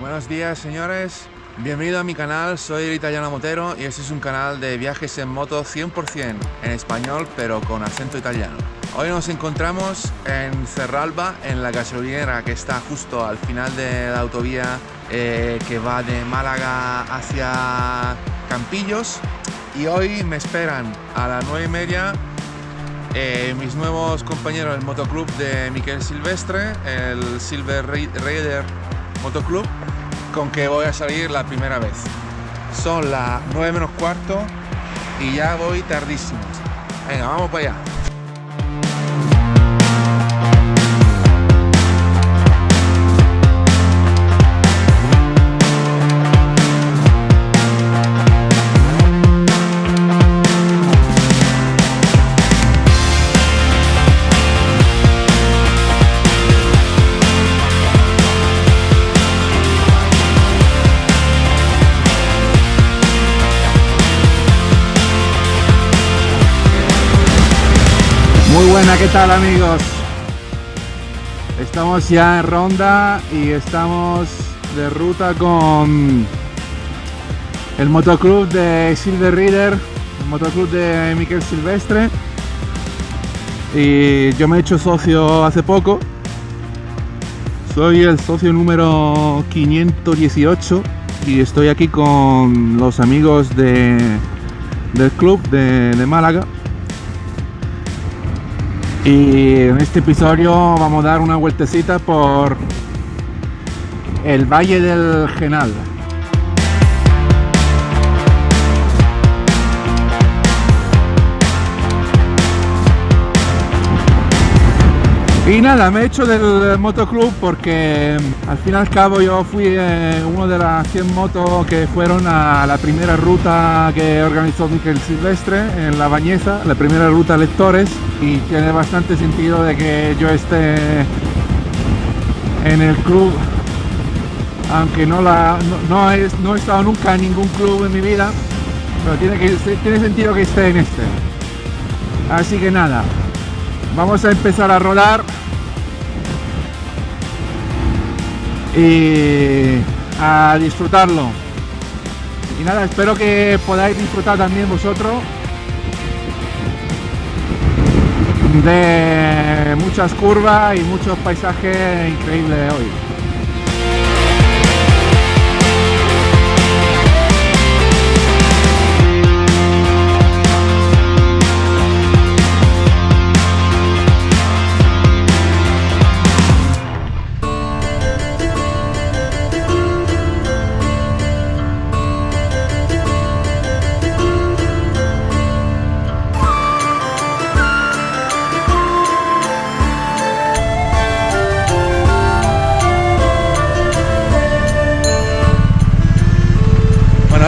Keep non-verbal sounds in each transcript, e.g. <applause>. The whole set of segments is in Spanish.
Buenos días señores, bienvenido a mi canal, soy el italiano Motero y este es un canal de viajes en moto 100% en español pero con acento italiano. Hoy nos encontramos en Cerralba, en la gasolinera que está justo al final de la autovía eh, que va de Málaga hacia Campillos. Y hoy me esperan a las 9 y media eh, mis nuevos compañeros del motoclub de Miquel Silvestre, el Silver Raider Motoclub, con que voy a salir la primera vez. Son las 9 menos cuarto y ya voy tardísimo. Venga, vamos para allá. Muy buena, ¿qué tal amigos? Estamos ya en Ronda y estamos de ruta con el motoclub de Silver Reader, el motoclub de Miquel Silvestre. Y yo me he hecho socio hace poco. Soy el socio número 518 y estoy aquí con los amigos de, del club de Málaga y en este episodio vamos a dar una vueltecita por el Valle del Genal. Y nada, me he hecho del motoclub porque al fin y al cabo yo fui eh, uno de las 100 motos que fueron a la primera ruta que organizó Miquel Silvestre en La Bañeza, la primera ruta lectores. Y tiene bastante sentido de que yo esté en el club aunque no, la, no, he, no he estado nunca en ningún club en mi vida pero tiene, tiene sentido que esté en este. Así que nada vamos a empezar a rodar. Y a disfrutarlo. Y nada espero que podáis disfrutar también vosotros de muchas curvas y muchos paisajes increíbles hoy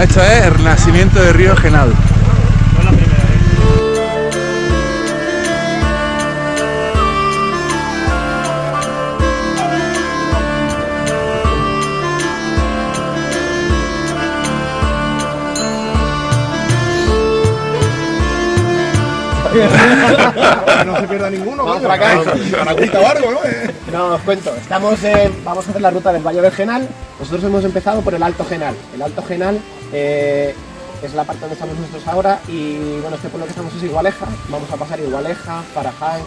Bueno, esto es el nacimiento del río Genal. no se pierda ninguno. Vamos para acá. Para o algo, ¿no? No, os cuento. Estamos en- vamos a hacer la ruta del Valle del Genal. Nosotros hemos empezado por el Alto Genal. El Alto Genal eh, es la parte donde estamos nosotros ahora y bueno, este pueblo que estamos es Igualeja. Vamos a pasar Igualeja, Faraján,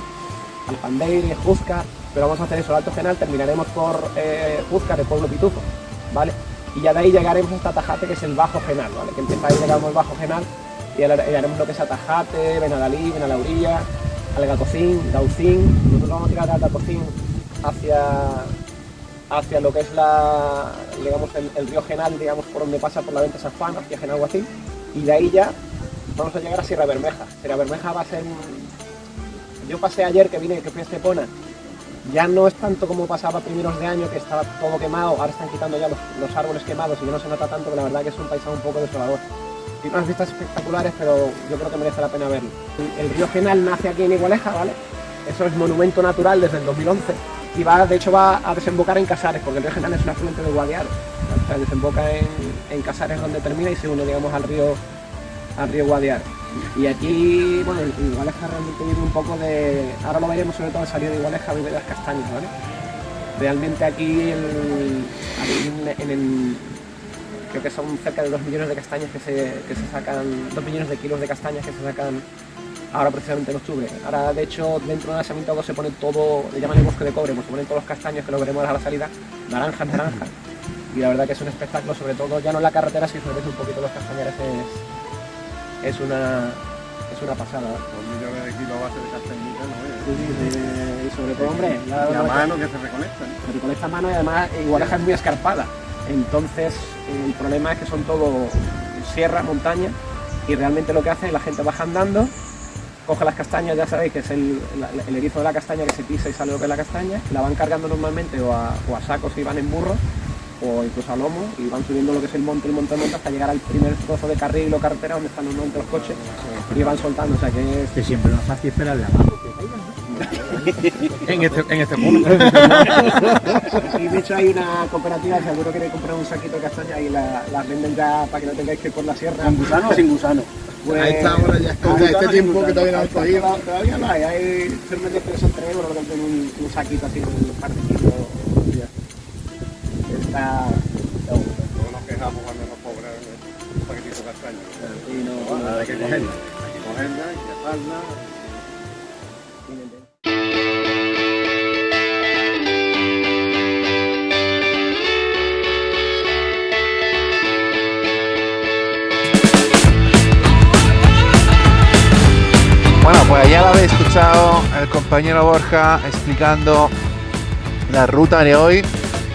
Alpandeire, Juzcar. Pero vamos a hacer eso, el Alto Genal. Terminaremos por eh, Juzcar, el pueblo Pitufo, ¿vale? Y ya de ahí llegaremos hasta Tajate, que es el Bajo Genal, ¿vale? Que empieza ahí, llegamos al Bajo Genal y haremos lo que es Atajate, Benadalí, Benalaurilla, Algatocín, Gaucín. Nosotros vamos a tirar de Algatocín hacia, hacia lo que es la, digamos, el, río Genal, digamos, por donde pasa por la venta San Juan, hacia Genal Guacín. Y de ahí ya vamos a llegar a Sierra Bermeja. Sierra Bermeja va a ser... Yo pasé ayer que vine, que fui a Estepona, ya no es tanto como pasaba primeros de año, que estaba todo quemado, ahora están quitando ya los, los árboles quemados y ya no se nota tanto, que la verdad que es un paisaje un poco desolador. Tiene unas vistas espectaculares, pero yo creo que merece la pena verlo. El río Genal nace aquí en Igualeja, ¿vale? Eso es monumento natural desde el 2011 y va, de hecho va a desembocar en Casares, porque el río Genal es un afluente de Guadiaro. O sea, desemboca en, en Casares donde termina y se une, digamos, al río, al río Guadiaro. Y aquí, bueno, Igualeja realmente vive un poco de... Ahora lo veremos sobre todo al salir de Igualeja, de las castañas, ¿vale? Realmente aquí en, el, creo que son cerca de 2 millones de castañas que se, que se sacan, 2 millones de kilos de castañas que se sacan ahora precisamente en octubre. Ahora de hecho dentro del asentamiento se pone todo, le llaman el bosque de cobre, pues se ponen todos los castaños que lo veremos a la salida, naranjas, naranjas. Y la verdad que es un espectáculo, sobre todo ya no en la carretera, si sobre un poquito los castañares es, es una es una pasada. Dos millones de kilos base de castañita, ¿no? Sí, sí, y sobre todo, hombre, la, mano que se recolecta. Se recolecta a mano y además Igualeja es muy escarpada. Entonces el problema es que son todo sierra, montaña y realmente lo que hace es la gente baja andando coge las castañas, ya sabéis que es el, erizo de la castaña que se pisa y sale lo que es la castaña, la van cargando normalmente o a, sacos si van en burro o incluso a lomo y van subiendo lo que es el monte, el monte, el monte hasta llegar al primer trozo de carril o carretera donde están normalmente los coches y van soltando, o sea que es... Que siempre es fácil esperarle abajo <laughs> en este, en este punto. <laughs> y de hecho hay una cooperativa, seguro que queréis comprar un saquito de castaña y las la venden ya para que no tengáis que ir por la sierra. ¿Con gusano o sin gusano? Pues, a esta hora ya está, este tiempo que todavía no ha salido. Todavía no hay, hay que son tres euros, lo que un, un saquito así, un par de kilos. Está... No nos quejamos cuando nos cobran un paquetito de castaña. Sí, no, no, hay que cogerla. Hay que cogerla, hay que asarla. pues ya lo habéis escuchado el compañero Borja explicando la ruta de hoy.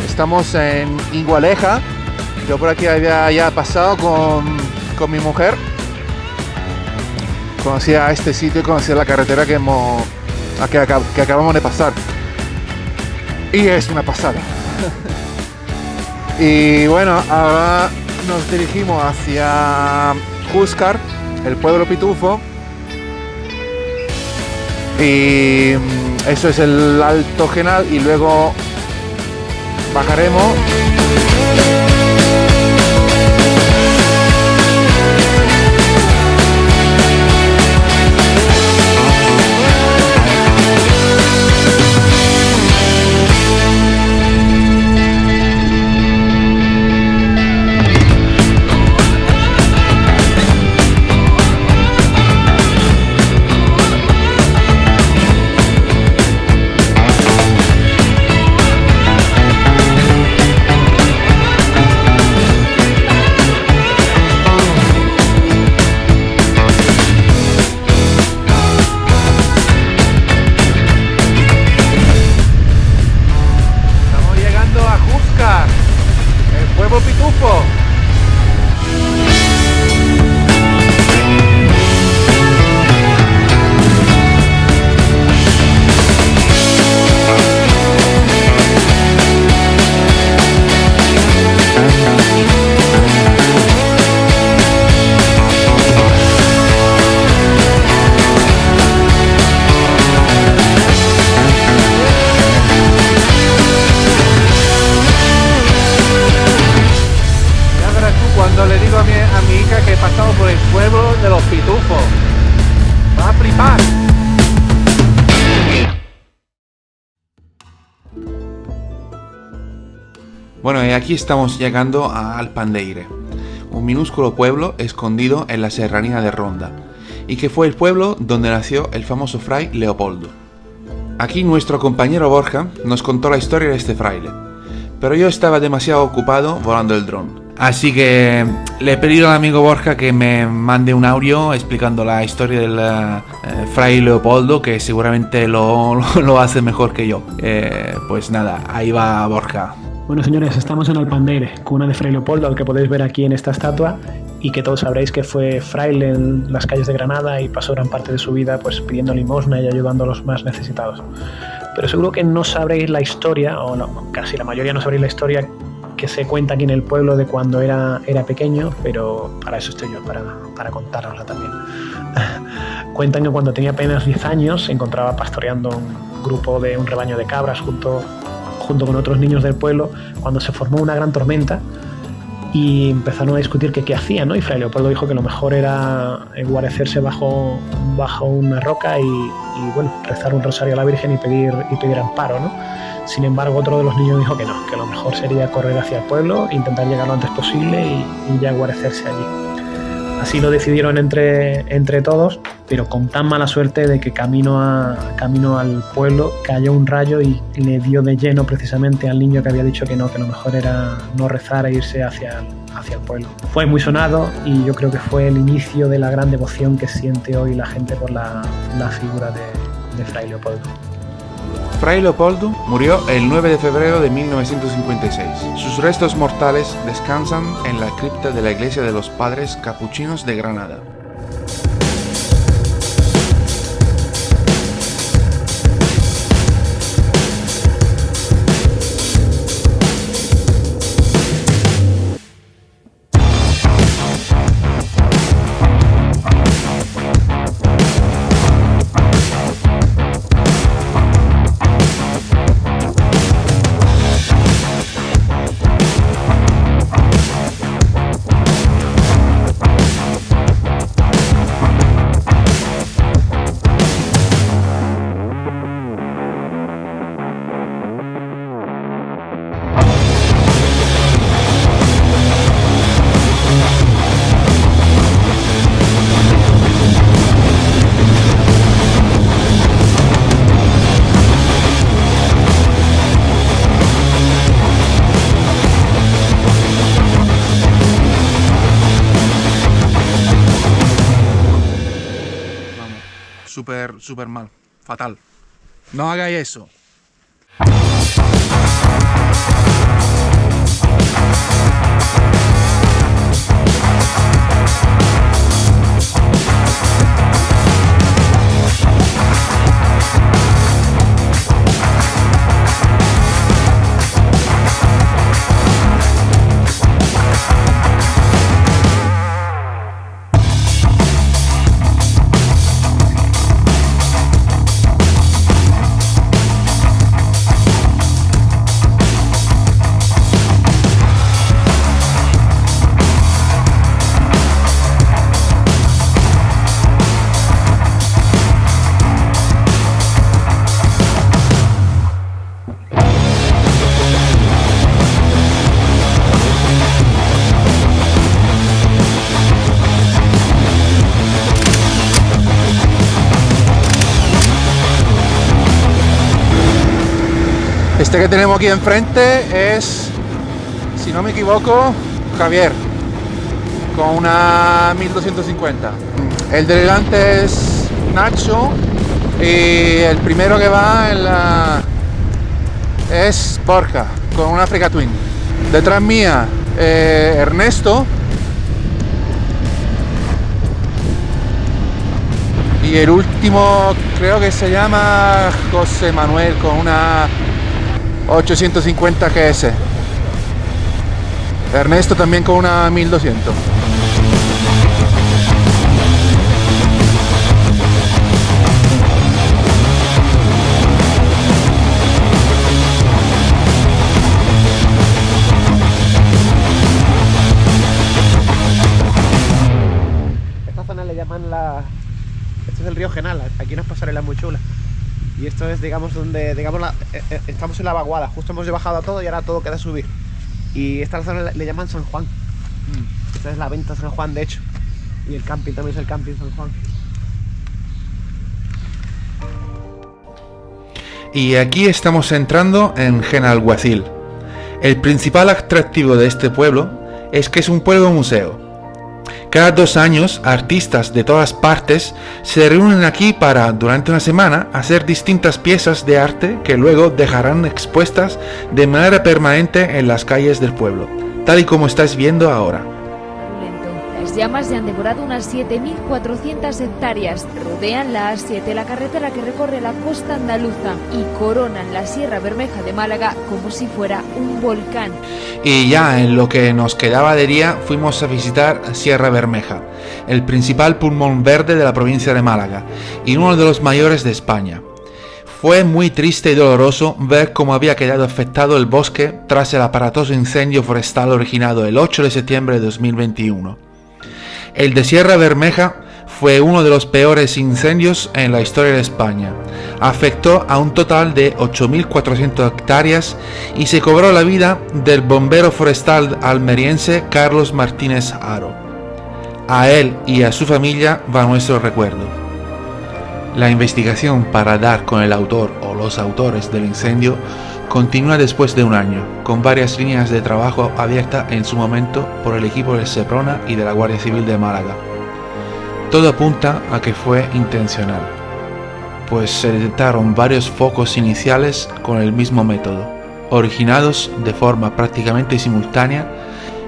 Estamos en Igualeja. Yo por aquí había ya pasado con, mi mujer. Conocía este sitio y conocía la carretera que, hemos, que, que acabamos de pasar. Y es una pasada. y bueno, ahora nos dirigimos hacia Juscar, el pueblo pitufo y mm, eso es el alto genal y luego bajaremos Bueno, y aquí estamos llegando a Alpandeire, un minúsculo pueblo escondido en la serranía de Ronda, y que fue el pueblo donde nació el famoso fray Leopoldo. Aquí nuestro compañero Borja nos contó la historia de este fraile, pero yo estaba demasiado ocupado volando el dron. Así que le he pedido al amigo Borja que me mande un audio explicando la historia del eh, fray Leopoldo, que seguramente <laughs> lo, hace mejor que yo. Eh, pues nada, ahí va Borja. Bueno, señores, estamos en Alpandeire, cuna de Fray Leopoldo, al que podéis ver aquí en esta estatua y que todos sabréis que fue fraile en las calles de Granada y pasó gran parte de su vida pues pidiendo limosna y ayudando a los más necesitados. Pero seguro que no sabréis la historia, o no, casi la mayoría no sabréis la historia que se cuenta aquí en el pueblo de cuando era, era pequeño, pero para eso estoy yo, para, para contárosla también. <laughs> Cuentan que cuando tenía apenas 10 años se encontraba pastoreando un grupo de un rebaño de cabras junto junto con otros niños del pueblo cuando se formó una gran tormenta y empezaron a discutir que qué hacían, ¿no? Y Fray Leopoldo dijo que lo mejor era guarecerse bajo, bajo una roca y, bueno, rezar un rosario a la Virgen y pedir, y pedir amparo, ¿no? Sin embargo, otro de los niños dijo que no, que lo mejor sería correr hacia el pueblo, intentar llegar lo antes posible y, y ya guarecerse allí. Así lo decidieron entre, entre todos, pero con tan mala suerte de que camino, camino al pueblo cayó un rayo y le dio de lleno precisamente al niño que había dicho que no, que lo mejor era no rezar e irse hacia el, hacia el pueblo. Fue muy sonado y yo creo que fue el inicio de la gran devoción que siente hoy la gente por la, la figura de, de Fray Leopoldo. Fray Leopoldo murió el 9 de febrero de 1956. Sus restos mortales descansan en la cripta de la iglesia de los Padres Capuchinos de Granada. Súper, mal. Fatal. No hagáis eso. Este que tenemos aquí enfrente es, si no me equivoco, Javier, con una 1250. El de delante es Nacho y el primero que va es Borja, con una Africa Twin. Detrás mía, eh, Ernesto. Y el último creo que se llama José Manuel con una 850 GS. Ernesto también con una 1200. Esta zona le llaman la... Este es el río Genal, aquí nos pasarela muy chula. Y esto es, digamos, donde, digamos, la- eh, eh, estamos en la vaguada, justo hemos bajado a todo y ahora todo queda subir. Y esta zona le, le llaman San Juan. Esta es la venta San Juan, de hecho. Y el camping también es el camping San Juan. Y aquí estamos entrando en Genalguacil. El principal atractivo de este pueblo es que es un pueblo museo. Cada dos años, artistas de todas partes se reúnen aquí para, durante una semana, hacer distintas piezas de arte que luego dejarán expuestas de manera permanente en las calles del pueblo, tal y como estáis viendo ahora. Las llamas ya han devorado unas 7.400 hectáreas, rodean la A7, la carretera que recorre la costa andaluza, y coronan la Sierra Bermeja de Málaga como si fuera un volcán. Y ya en lo que nos quedaba de día fuimos a visitar Sierra Bermeja, el principal pulmón verde de la provincia de Málaga y uno de los mayores de España. Fue muy triste y doloroso ver cómo había quedado afectado el bosque tras el aparatoso incendio forestal originado el 8 de septiembre de 2021. El de Sierra Bermeja fue uno de los peores incendios en la historia de España. Afectó a un total de 8.400 hectáreas y se cobró la vida del bombero forestal almeriense Carlos Martínez Aro. A él y a su familia va nuestro recuerdo. La investigación para dar con el autor o los autores del incendio continúa después de un año, con varias líneas de trabajo abiertas en su momento por el equipo del Seprona y de la Guardia Civil de Málaga. Todo apunta a que fue intencional, pues se detectaron varios focos iniciales con el mismo método, originados de forma prácticamente simultánea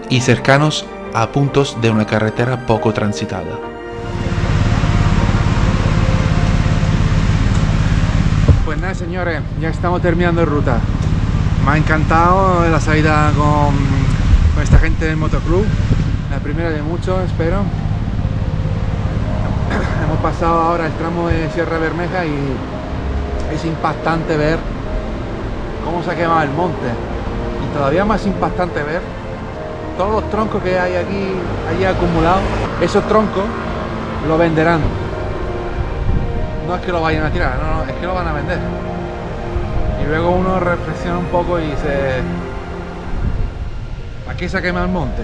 y cercanos a puntos de una carretera poco transitada. Nada señores, ya estamos terminando ruta. Me ha encantado la salida con, con esta gente del motoclub. La primera de muchos, espero. <coughs> Hemos pasado ahora el tramo de Sierra Bermeja y es impactante ver cómo se ha quemado el monte. Y todavía más impactante ver todos los troncos que hay aquí, allí acumulados. Esos troncos lo venderán. No es que lo vayan a tirar, no, no, es que lo van a vender. Y luego uno reflexiona un poco y dice, ¿a qué quemado el monte?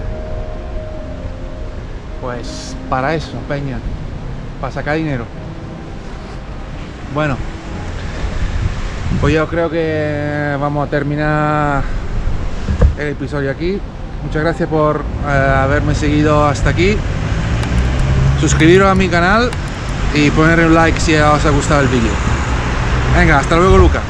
Pues para eso, Peña, para sacar dinero. Bueno, pues yo creo que vamos a terminar el episodio aquí. Muchas gracias por eh, haberme seguido hasta aquí. Suscribiros a mi canal y poner un like si os ha gustado el vídeo. Venga, hasta luego Luca.